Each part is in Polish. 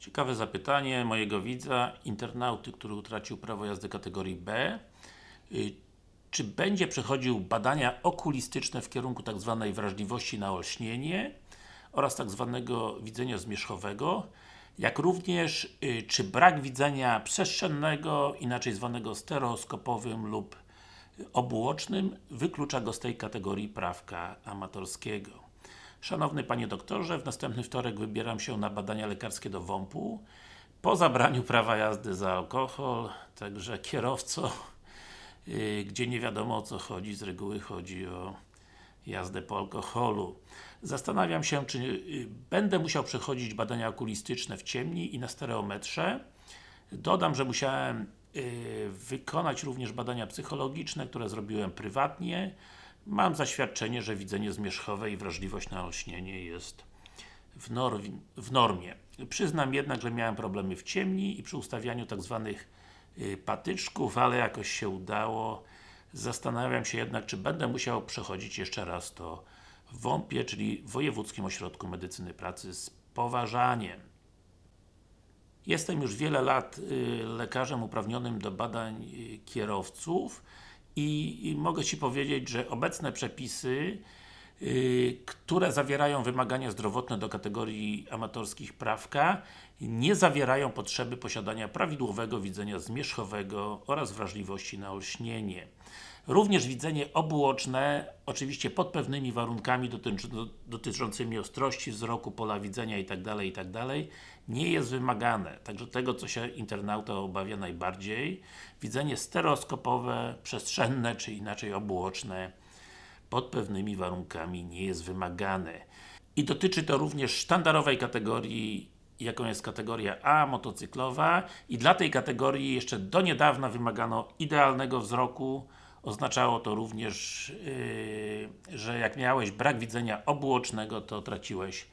Ciekawe zapytanie mojego widza, internauty, który utracił prawo jazdy kategorii B. Y, Czy będzie przechodził badania okulistyczne w kierunku tak zwanej wrażliwości na olśnienie oraz tak zwanego widzenia zmierzchowego, jak również y, czy brak widzenia przestrzennego, inaczej zwanego stereoskopowym lub obuocznym, wyklucza go z tej kategorii prawka amatorskiego. Szanowny Panie Doktorze, w następny wtorek wybieram się na badania lekarskie do WOMP-u po zabraniu prawa jazdy za alkohol, także kierowco, yy, gdzie nie wiadomo o co chodzi, z reguły chodzi o jazdę po alkoholu. Zastanawiam się, czy yy, będę musiał przechodzić badania okulistyczne w ciemni i na stereometrze. Dodam, że musiałem yy, wykonać również badania psychologiczne, które zrobiłem prywatnie. Mam zaświadczenie, że widzenie zmierzchowe i wrażliwość na olśnienie jest w, norm, w normie. Przyznam jednak, że miałem problemy w ciemni i przy ustawianiu tak zwanych y, patyczków, ale jakoś się udało. Zastanawiam się jednak, czy będę musiał przechodzić jeszcze raz to w WOMP-ie, czyli Wojewódzkim Ośrodku Medycyny Pracy z poważaniem. Jestem już wiele lat y, lekarzem uprawnionym do badań y, kierowców i, i mogę Ci powiedzieć, że obecne przepisy które zawierają wymagania zdrowotne do kategorii amatorskich prawka nie zawierają potrzeby posiadania prawidłowego widzenia zmierzchowego oraz wrażliwości na olśnienie. Również widzenie obuoczne, oczywiście pod pewnymi warunkami dotycz, dotyczącymi ostrości wzroku, pola widzenia itd., itd. nie jest wymagane. Także tego, co się internauta obawia najbardziej, widzenie stereoskopowe, przestrzenne, czy inaczej obuoczne pod pewnymi warunkami nie jest wymagane. I dotyczy to również sztandarowej kategorii, jaką jest kategoria A, motocyklowa i dla tej kategorii jeszcze do niedawna wymagano idealnego wzroku Oznaczało to również, yy, że jak miałeś brak widzenia obuocznego, to traciłeś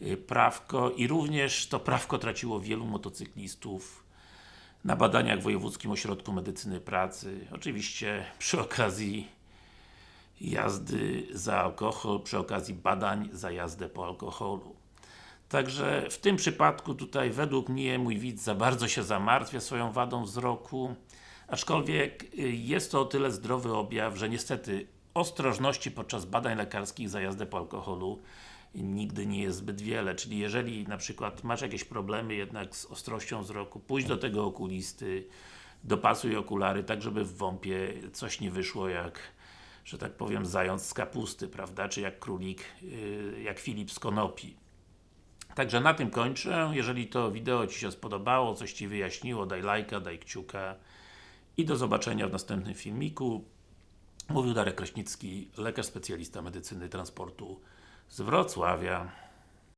yy, prawko i również to prawko traciło wielu motocyklistów na badaniach w Wojewódzkim Ośrodku Medycyny Pracy. Oczywiście przy okazji jazdy za alkohol, przy okazji badań za jazdę po alkoholu. Także w tym przypadku tutaj według mnie mój widz za bardzo się zamartwia swoją wadą wzroku aczkolwiek y, jest to o tyle zdrowy objaw, że niestety ostrożności podczas badań lekarskich za jazdę po alkoholu nigdy nie jest zbyt wiele, czyli jeżeli na przykład masz jakieś problemy jednak z ostrością wzroku, pójdź do tego okulisty, dopasuj okulary, tak żeby w WOMP-ie coś nie wyszło jak że tak powiem, zając z kapusty, prawda, czy jak królik, y, jak Filip z konopi. Także na tym kończę. Jeżeli to wideo Ci się spodobało, coś Ci wyjaśniło, daj lajka, daj kciuka i do zobaczenia w następnym filmiku. Mówił Darek Kraśnicki, lekarz specjalista medycyny transportu z Wrocławia.